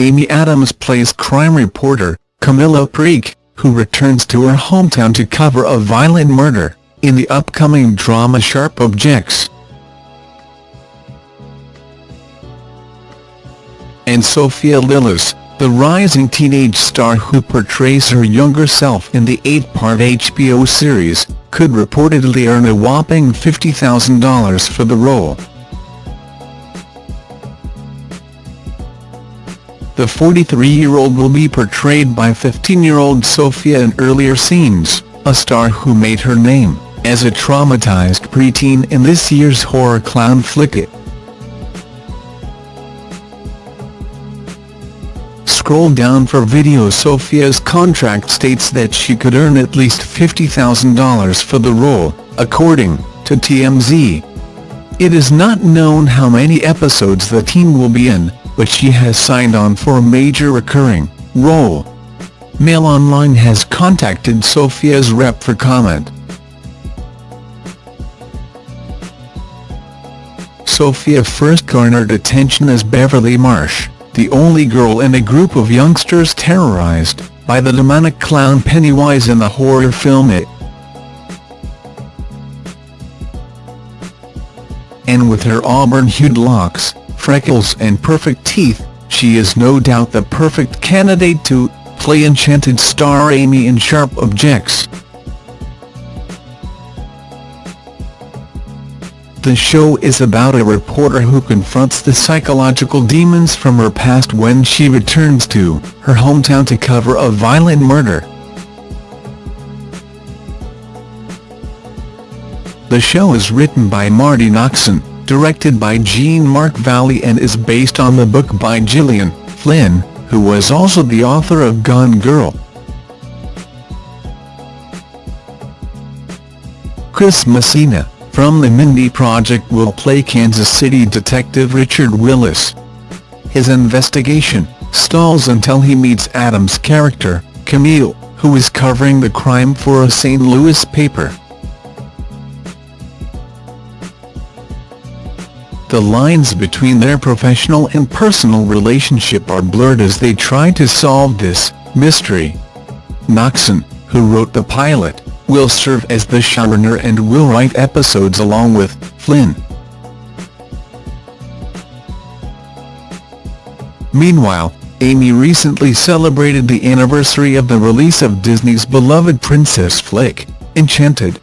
Adams plays crime reporter, Camille Preaker, who returns to her hometown to cover a violent murder, in the upcoming drama Sharp Objects. And Sophia Lillis, the rising teenage star who portrays her younger self in the eight-part HBO series, could reportedly earn a whopping $50,000 for the role. The 43-year-old will be portrayed by 15-year-old Sophia in earlier scenes, a star who made her name as a traumatized preteen in this year's horror clown flick It. Scroll down for video Sophia's contract states that she could earn at least $50,000 for the role, according to TMZ. It is not known how many episodes the teen will be in, but she has signed on for a major recurring role. Mail Online has contacted Sophia's rep for comment. Sophia first garnered attention as Beverly Marsh, the only girl in a group of youngsters terrorized by the demonic clown Pennywise in the horror film It. And with her auburn-hued locks, freckles and perfect teeth, she is no doubt the perfect candidate to play enchanted star Amy in Sharp Objects. The show is about a reporter who confronts the psychological demons from her past when she returns to her hometown to cover a violent murder. The show is written by Marti Noxon directed by Jean-Marc Vallée and is based on the book by Gillian Flynn, who was also the author of Gone Girl. Chris Messina, from the Mindy Project will play Kansas City detective Richard Willis. His investigation stalls until he meets Adams' character, Camille, who is covering the crime for a St. Louis paper. The lines between their professional and personal relationship are blurred as they try to solve this mystery. Noxon, who wrote the pilot, will serve as the showrunner and will write episodes along with Flynn. Meanwhile, Amy recently celebrated the anniversary of the release of Disney's beloved princess flick, Enchanted.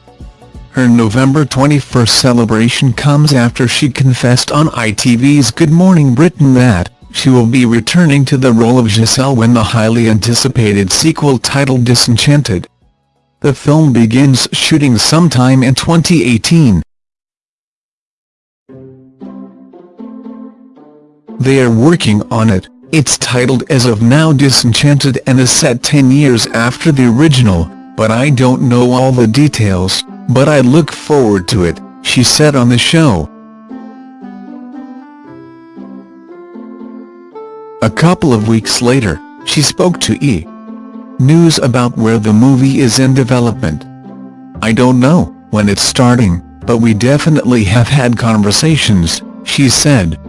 Her November 21 celebration comes after she confessed on ITV's Good Morning Britain that she will be returning to the role of Giselle when the highly anticipated sequel titled Disenchanted. The film begins shooting sometime in 2018. They are working on it, it's titled as of now Disenchanted and is set 10 years after the original, but I don't know all the details. But I look forward to it, she said on the show. A couple of weeks later, she spoke to E! News about where the movie is in development. I don't know when it's starting, but we definitely have had conversations, she said.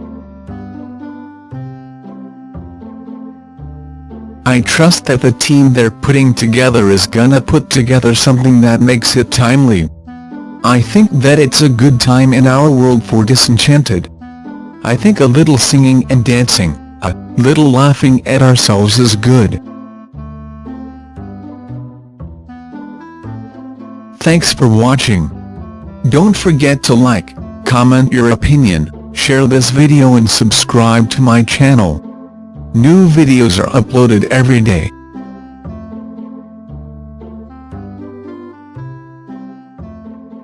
I trust that the team they're putting together is gonna put together something that makes it timely. I think that it's a good time in our world for Disenchanted. I think a little singing and dancing, a little laughing at ourselves is good. Thanks for watching. Don't forget to like, comment your opinion, share this video and subscribe to my channel. New videos are uploaded every day.